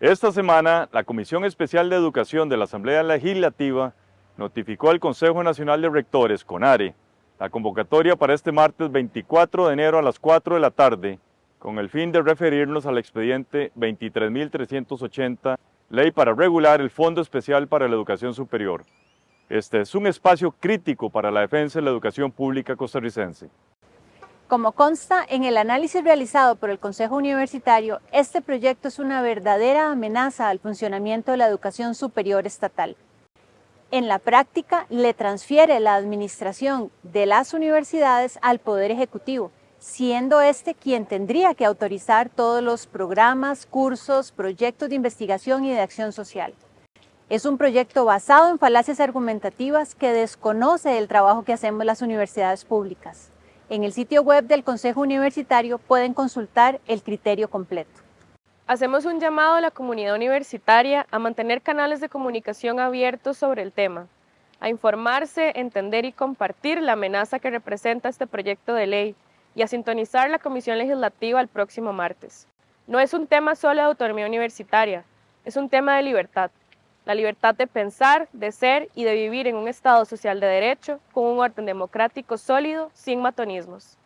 Esta semana, la Comisión Especial de Educación de la Asamblea Legislativa notificó al Consejo Nacional de Rectores, CONARE, la convocatoria para este martes 24 de enero a las 4 de la tarde, con el fin de referirnos al expediente 23.380, Ley para regular el Fondo Especial para la Educación Superior. Este es un espacio crítico para la defensa de la educación pública costarricense. Como consta en el análisis realizado por el Consejo Universitario, este proyecto es una verdadera amenaza al funcionamiento de la educación superior estatal. En la práctica, le transfiere la administración de las universidades al Poder Ejecutivo, siendo este quien tendría que autorizar todos los programas, cursos, proyectos de investigación y de acción social. Es un proyecto basado en falacias argumentativas que desconoce el trabajo que hacemos las universidades públicas. En el sitio web del Consejo Universitario pueden consultar el criterio completo. Hacemos un llamado a la comunidad universitaria a mantener canales de comunicación abiertos sobre el tema, a informarse, entender y compartir la amenaza que representa este proyecto de ley y a sintonizar la Comisión Legislativa el próximo martes. No es un tema solo de autonomía universitaria, es un tema de libertad. La libertad de pensar, de ser y de vivir en un Estado social de derecho con un orden democrático sólido sin matonismos.